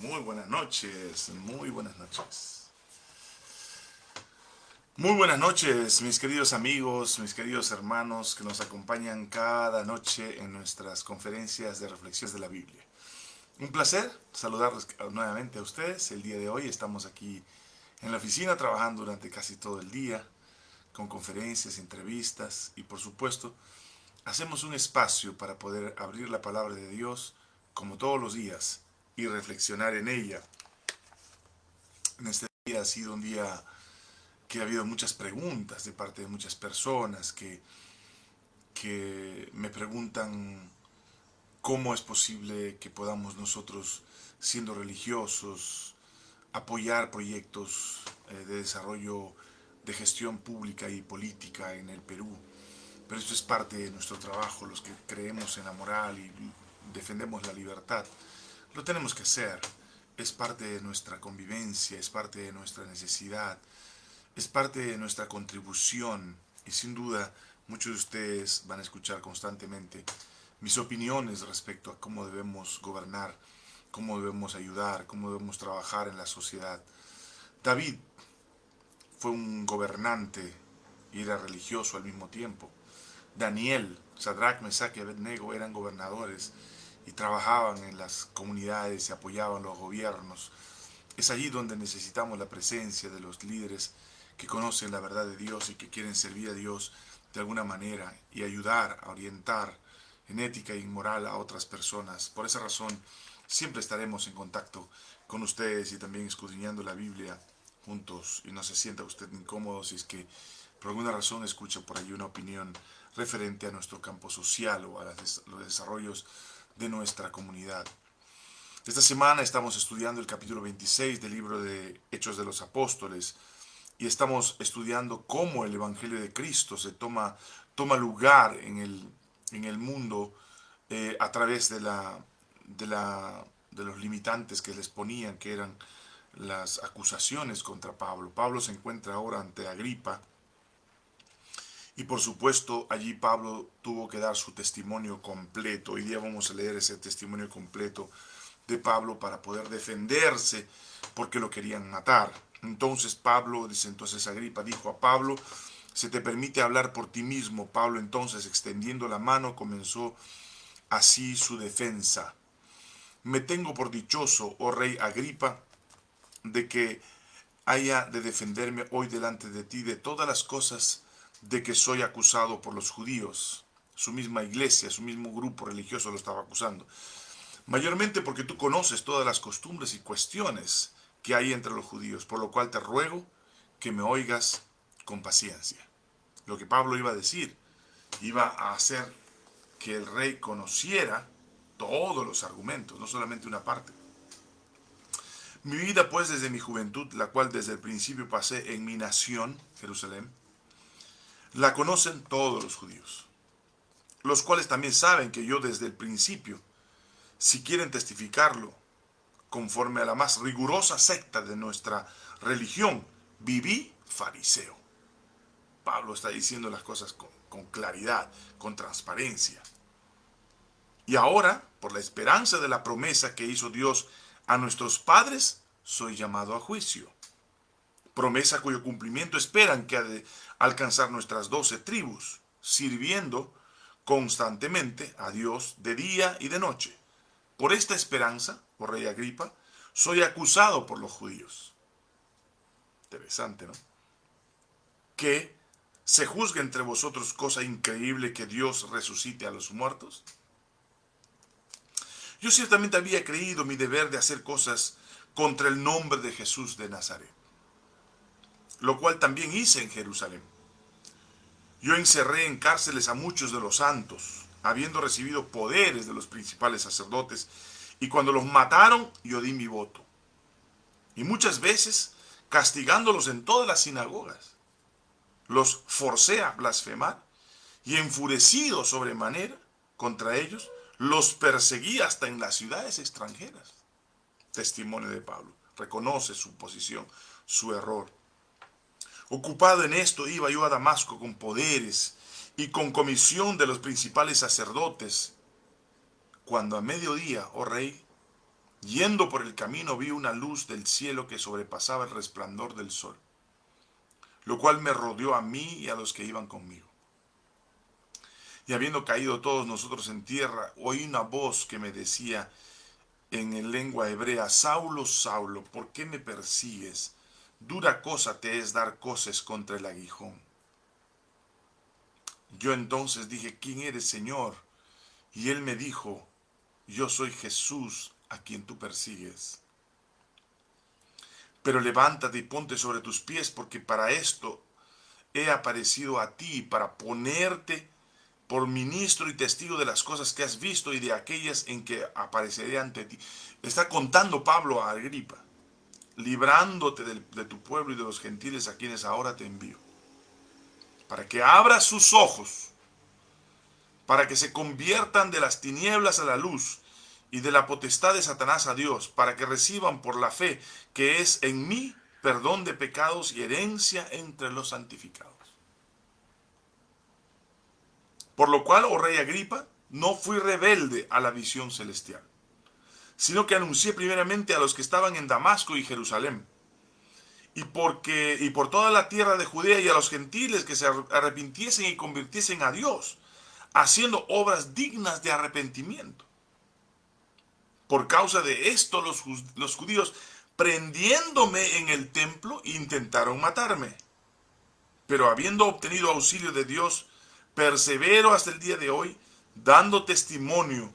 Muy buenas noches, muy buenas noches. Muy buenas noches, mis queridos amigos, mis queridos hermanos que nos acompañan cada noche en nuestras conferencias de reflexiones de la Biblia. Un placer saludarlos nuevamente a ustedes. El día de hoy estamos aquí en la oficina trabajando durante casi todo el día con conferencias, entrevistas y por supuesto hacemos un espacio para poder abrir la palabra de Dios como todos los días y reflexionar en ella. En este día ha sido un día que ha habido muchas preguntas de parte de muchas personas que, que me preguntan cómo es posible que podamos nosotros, siendo religiosos, apoyar proyectos eh, de desarrollo de gestión pública y política en el Perú. Pero esto es parte de nuestro trabajo, los que creemos en la moral y defendemos la libertad. Lo tenemos que hacer, es parte de nuestra convivencia, es parte de nuestra necesidad, es parte de nuestra contribución y sin duda muchos de ustedes van a escuchar constantemente mis opiniones respecto a cómo debemos gobernar, cómo debemos ayudar, cómo debemos trabajar en la sociedad. David fue un gobernante y era religioso al mismo tiempo. Daniel, Sadrach, Mesach y Abednego eran gobernadores y trabajaban en las comunidades y apoyaban los gobiernos. Es allí donde necesitamos la presencia de los líderes que conocen la verdad de Dios y que quieren servir a Dios de alguna manera y ayudar a orientar en ética y moral a otras personas. Por esa razón, siempre estaremos en contacto con ustedes y también escudriñando la Biblia juntos y no se sienta usted incómodo si es que por alguna razón escucha por ahí una opinión referente a nuestro campo social o a los desarrollos de nuestra comunidad. Esta semana estamos estudiando el capítulo 26 del libro de Hechos de los Apóstoles y estamos estudiando cómo el Evangelio de Cristo se toma, toma lugar en el, en el mundo eh, a través de, la, de, la, de los limitantes que les ponían, que eran las acusaciones contra Pablo. Pablo se encuentra ahora ante Agripa, y por supuesto, allí Pablo tuvo que dar su testimonio completo. Hoy día vamos a leer ese testimonio completo de Pablo para poder defenderse porque lo querían matar. Entonces Pablo, dice entonces Agripa, dijo a Pablo, se te permite hablar por ti mismo. Pablo entonces, extendiendo la mano, comenzó así su defensa. Me tengo por dichoso, oh rey Agripa, de que haya de defenderme hoy delante de ti de todas las cosas de que soy acusado por los judíos. Su misma iglesia, su mismo grupo religioso lo estaba acusando. Mayormente porque tú conoces todas las costumbres y cuestiones que hay entre los judíos, por lo cual te ruego que me oigas con paciencia. Lo que Pablo iba a decir, iba a hacer que el rey conociera todos los argumentos, no solamente una parte. Mi vida pues desde mi juventud, la cual desde el principio pasé en mi nación, Jerusalén, la conocen todos los judíos, los cuales también saben que yo desde el principio, si quieren testificarlo, conforme a la más rigurosa secta de nuestra religión, viví fariseo. Pablo está diciendo las cosas con, con claridad, con transparencia. Y ahora, por la esperanza de la promesa que hizo Dios a nuestros padres, soy llamado a juicio promesa cuyo cumplimiento esperan que ha de alcanzar nuestras doce tribus, sirviendo constantemente a Dios de día y de noche. Por esta esperanza, oh rey Agripa, soy acusado por los judíos. Interesante, ¿no? Que se juzgue entre vosotros cosa increíble que Dios resucite a los muertos. Yo ciertamente había creído mi deber de hacer cosas contra el nombre de Jesús de Nazaret lo cual también hice en Jerusalén. Yo encerré en cárceles a muchos de los santos, habiendo recibido poderes de los principales sacerdotes, y cuando los mataron, yo di mi voto. Y muchas veces, castigándolos en todas las sinagogas, los forcé a blasfemar, y enfurecido sobremanera contra ellos, los perseguí hasta en las ciudades extranjeras. Testimonio de Pablo. Reconoce su posición, su error. Ocupado en esto iba yo a Damasco con poderes y con comisión de los principales sacerdotes, cuando a mediodía, oh rey, Yendo por el camino vi una luz del cielo que sobrepasaba el resplandor del sol, lo cual me rodeó a mí y a los que iban conmigo. Y habiendo caído todos nosotros en tierra, oí una voz que me decía en lengua hebrea, Saulo, Saulo, ¿por qué me persigues? Dura cosa te es dar cosas contra el aguijón. Yo entonces dije, ¿quién eres, Señor? Y él me dijo, yo soy Jesús a quien tú persigues. Pero levántate y ponte sobre tus pies, porque para esto he aparecido a ti, para ponerte por ministro y testigo de las cosas que has visto y de aquellas en que apareceré ante ti. Está contando Pablo a Agripa, librándote de, tu pueblo y de los gentiles a quienes ahora te envío, para que abras sus ojos, para que se conviertan de las tinieblas a la luz y de la potestad de Satanás a Dios, para que reciban por la fe que es en mí perdón de pecados y herencia entre los santificados. Por lo cual, oh rey Agripa, no fui rebelde a la visión celestial, sino que anuncié primeramente a los que estaban en Damasco y Jerusalén, y, porque, y por toda la tierra de Judea y a los gentiles que se arrepintiesen y convirtiesen a Dios, haciendo obras dignas de arrepentimiento. Por causa de esto los, los judíos, prendiéndome en el templo, intentaron matarme. Pero habiendo obtenido auxilio de Dios, persevero hasta el día de hoy, dando testimonio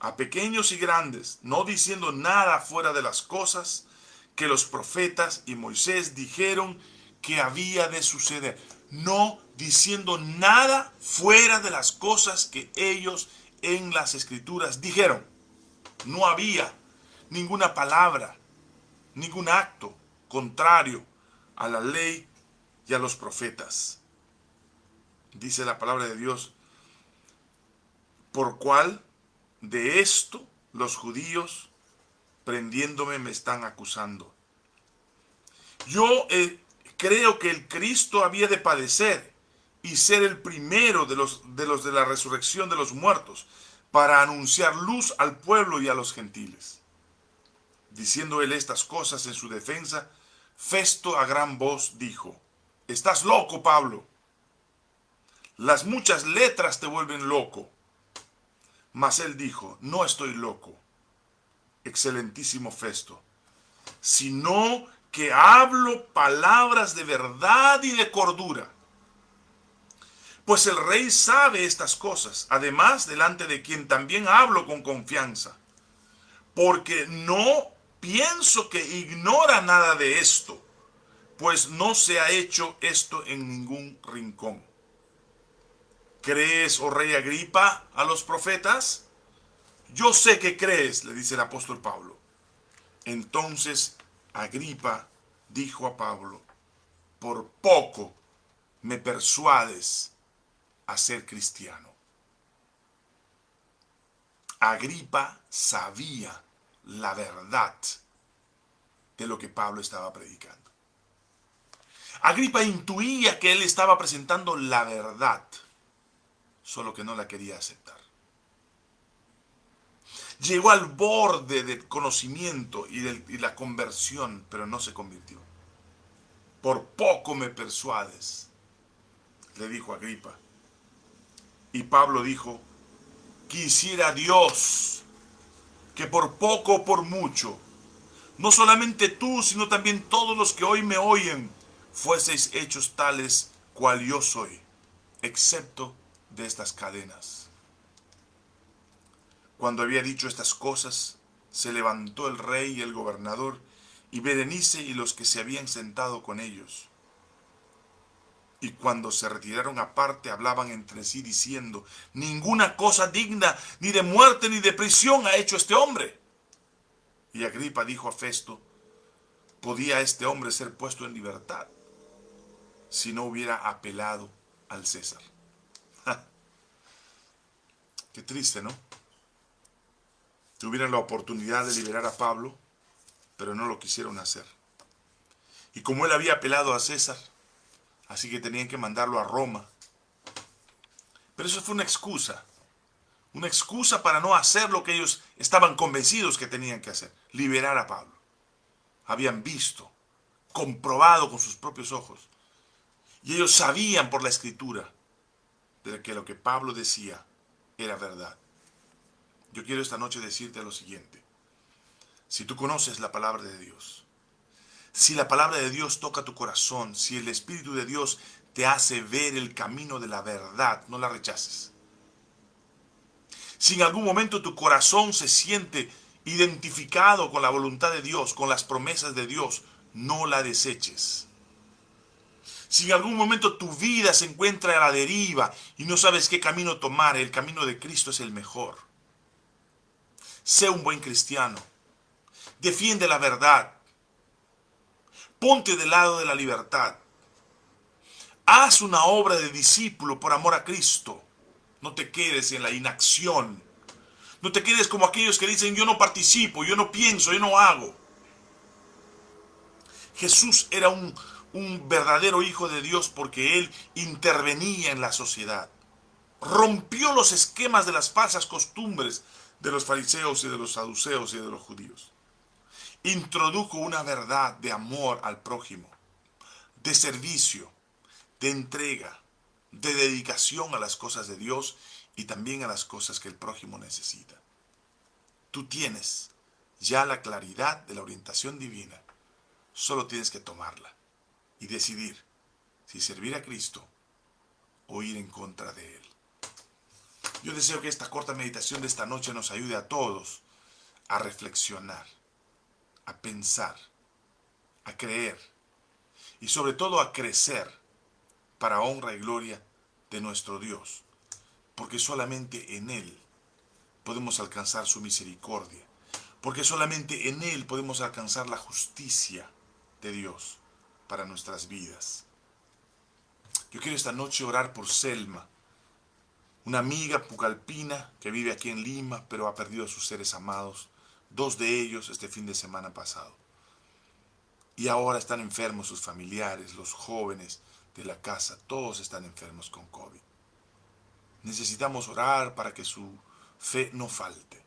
a pequeños y grandes, no diciendo nada fuera de las cosas que los profetas y Moisés dijeron que había de suceder. No diciendo nada fuera de las cosas que ellos en las escrituras dijeron. No había ninguna palabra, ningún acto contrario a la ley y a los profetas. Dice la palabra de Dios, por cual de esto los judíos prendiéndome me están acusando. Yo eh, creo que el Cristo había de padecer y ser el primero de los, de los de la resurrección de los muertos para anunciar luz al pueblo y a los gentiles. Diciendo él estas cosas en su defensa, Festo a gran voz dijo, Estás loco, Pablo. Las muchas letras te vuelven loco. Mas él dijo, no estoy loco, excelentísimo Festo, sino que hablo palabras de verdad y de cordura. Pues el rey sabe estas cosas, además delante de quien también hablo con confianza, porque no pienso que ignora nada de esto, pues no se ha hecho esto en ningún rincón. ¿Crees, oh rey Agripa, a los profetas? Yo sé que crees, le dice el apóstol Pablo. Entonces Agripa dijo a Pablo, por poco me persuades a ser cristiano. Agripa sabía la verdad de lo que Pablo estaba predicando. Agripa intuía que él estaba presentando la verdad, solo que no la quería aceptar. Llegó al borde del conocimiento y, la conversión, pero no se convirtió. Por poco me persuades, le dijo Agripa. Y Pablo dijo, quisiera Dios que por poco o por mucho, no solamente tú, sino también todos los que hoy me oyen, fueseis hechos tales cual yo soy, excepto de estas cadenas. Cuando había dicho estas cosas, se levantó el rey y el gobernador, y Berenice y los que se habían sentado con ellos y cuando se retiraron aparte hablaban entre sí diciendo, ninguna cosa digna ni de muerte ni de prisión ha hecho este hombre. Y Agripa dijo a Festo, podía este hombre ser puesto en libertad si no hubiera apelado al César. Qué triste, ¿no? Tuvieron la oportunidad de liberar a Pablo, pero no lo quisieron hacer. Y como él había apelado a César, Así que tenían que mandarlo a Roma. Pero eso fue una excusa. una excusa para no hacer lo que ellos estaban convencidos que tenían que hacer, liberar a Pablo. Habían visto, comprobado con sus propios ojos, y ellos sabían por la escritura de que lo que Pablo decía era verdad. Yo quiero esta noche decirte lo siguiente. Si tú conoces la palabra de Dios, si la palabra de Dios toca tu corazón, si el Espíritu de Dios te hace ver el camino de la verdad, no la rechaces. Si en algún momento tu corazón se siente identificado con la voluntad de Dios, con las promesas de Dios, no la deseches. Si en algún momento tu vida se encuentra a la deriva y no sabes qué camino tomar, el camino de Cristo es el mejor. Sé un buen cristiano. Defiende la verdad. Ponte del lado de la libertad. Haz una obra de discípulo por amor a Cristo. No te quedes en la inacción. No te quedes como aquellos que dicen yo no participo, yo no pienso, yo no hago. Jesús era un, un verdadero hijo de Dios porque él intervenía en la sociedad. Rompió los esquemas de las falsas costumbres de los fariseos y de los saduceos y de los judíos introdujo una verdad de amor al prójimo, de servicio, de entrega, de dedicación a las cosas de Dios y también a las cosas que el prójimo necesita. Tú tienes ya la claridad de la orientación divina, solo tienes que tomarla y decidir si servir a Cristo o ir en contra de Él. Yo deseo que esta corta meditación de esta noche nos ayude a todos a reflexionar a pensar, a creer y sobre todo a crecer para honra y gloria de nuestro Dios, porque solamente en Él podemos alcanzar su misericordia, porque solamente en Él podemos alcanzar la justicia de Dios para nuestras vidas. Yo quiero esta noche orar por Selma, una amiga pucalpina que vive aquí en Lima, pero ha perdido a sus seres amados dos de ellos este fin de semana pasado. Y ahora están enfermos sus familiares, los jóvenes de la casa, todos están enfermos con COVID. Necesitamos orar para que su fe no falte,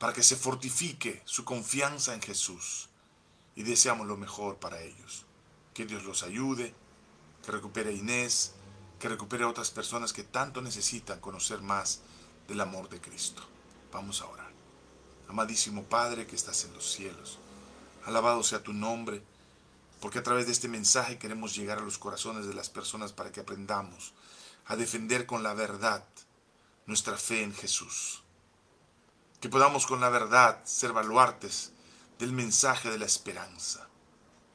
para que se fortifique su confianza en Jesús y deseamos lo mejor para ellos. Que Dios los ayude, que recupere a Inés, que recupere a otras personas que tanto necesitan conocer más del amor de Cristo. Vamos a orar. Amadísimo Padre que estás en los cielos, alabado sea tu nombre, porque a través de este mensaje queremos llegar a los corazones de las personas para que aprendamos a defender con la verdad nuestra fe en Jesús. Que podamos con la verdad ser baluartes del mensaje de la esperanza.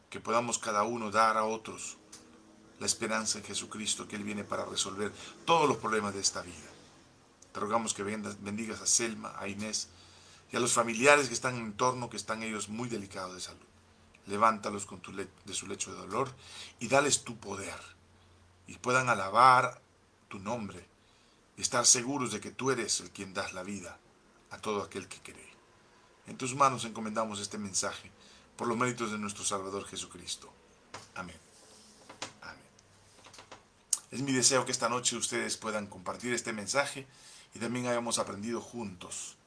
Que podamos cada uno dar a otros la esperanza en Jesucristo, que Él viene para resolver todos los problemas de esta vida. Te rogamos que bendigas a Selma, a Inés, y a los familiares que están en torno, que están ellos muy delicados de salud. Levántalos con tu de su lecho de dolor y dales tu poder y puedan alabar tu nombre y estar seguros de que tú eres el quien das la vida a todo aquel que cree. En tus manos encomendamos este mensaje por los méritos de nuestro Salvador Jesucristo. Amén. Amén. Es mi deseo que esta noche ustedes puedan compartir este mensaje y también hayamos aprendido juntos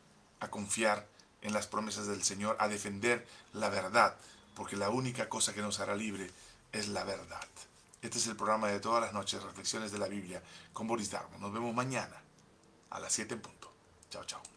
a confiar en las promesas del Señor, a defender la verdad, porque la única cosa que nos hará libre es la verdad. Este es el programa de todas las noches, Reflexiones de la Biblia, con Boris Darmo. Nos vemos mañana a las 7 en punto. Chao, chao.